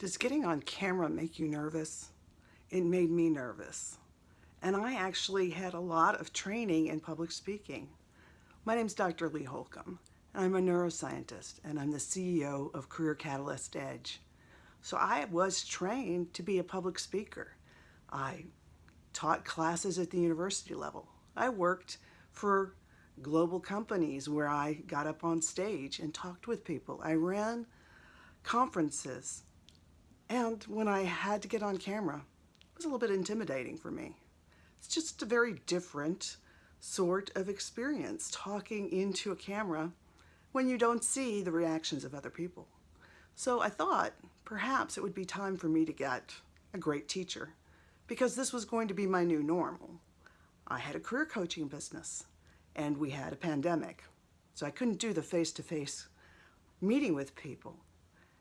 Does getting on camera make you nervous? It made me nervous. And I actually had a lot of training in public speaking. My name is Dr. Lee Holcomb, and I'm a neuroscientist, and I'm the CEO of Career Catalyst Edge. So I was trained to be a public speaker. I taught classes at the university level. I worked for global companies where I got up on stage and talked with people. I ran conferences and when I had to get on camera, it was a little bit intimidating for me. It's just a very different sort of experience talking into a camera when you don't see the reactions of other people. So I thought perhaps it would be time for me to get a great teacher because this was going to be my new normal. I had a career coaching business and we had a pandemic. So I couldn't do the face-to-face -face meeting with people.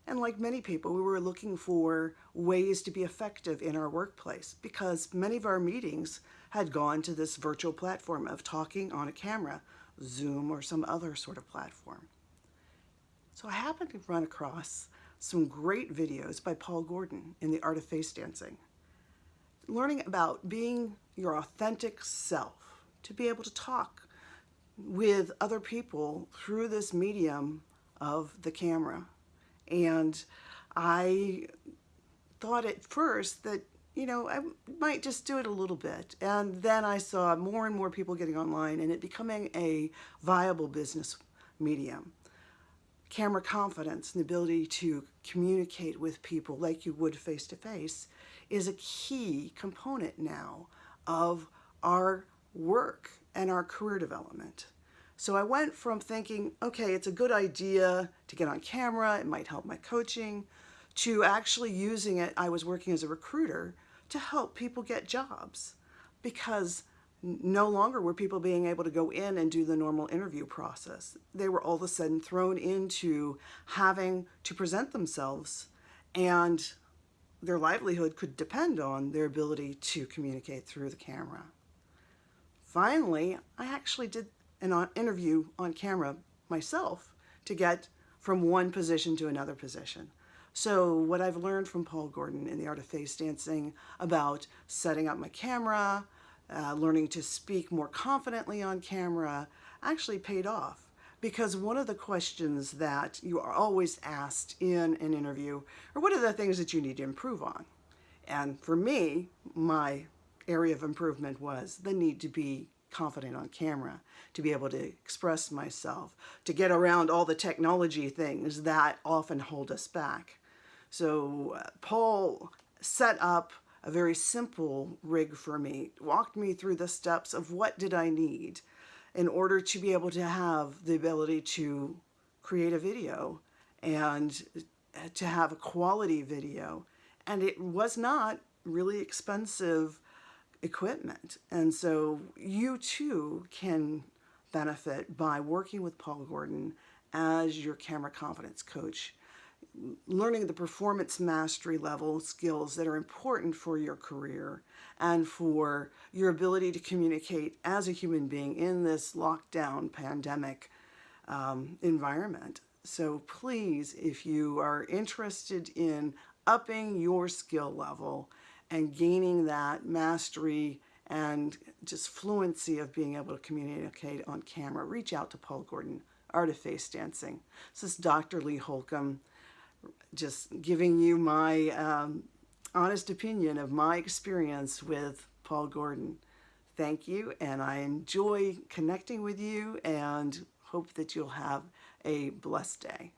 And like many people, we were looking for ways to be effective in our workplace because many of our meetings had gone to this virtual platform of talking on a camera, Zoom or some other sort of platform. So I happened to run across some great videos by Paul Gordon in The Art of Face Dancing, learning about being your authentic self, to be able to talk with other people through this medium of the camera. And I thought at first that, you know, I might just do it a little bit. And then I saw more and more people getting online and it becoming a viable business medium. Camera confidence and the ability to communicate with people like you would face to face is a key component now of our work and our career development. So I went from thinking, okay, it's a good idea to get on camera, it might help my coaching, to actually using it, I was working as a recruiter to help people get jobs because no longer were people being able to go in and do the normal interview process. They were all of a sudden thrown into having to present themselves and their livelihood could depend on their ability to communicate through the camera. Finally, I actually did an interview on camera myself to get from one position to another position. So what I've learned from Paul Gordon in the Art of Face Dancing about setting up my camera, uh, learning to speak more confidently on camera, actually paid off. Because one of the questions that you are always asked in an interview are what are the things that you need to improve on? And for me, my area of improvement was the need to be confident on camera, to be able to express myself, to get around all the technology things that often hold us back. So uh, Paul set up a very simple rig for me, walked me through the steps of what did I need in order to be able to have the ability to create a video and to have a quality video. And it was not really expensive equipment. And so you too can benefit by working with Paul Gordon as your camera confidence coach, learning the performance mastery level skills that are important for your career and for your ability to communicate as a human being in this lockdown pandemic um, environment. So please, if you are interested in upping your skill level and gaining that mastery and just fluency of being able to communicate on camera, reach out to Paul Gordon, Art of Face Dancing. This is Dr. Lee Holcomb, just giving you my um, honest opinion of my experience with Paul Gordon. Thank you, and I enjoy connecting with you and hope that you'll have a blessed day.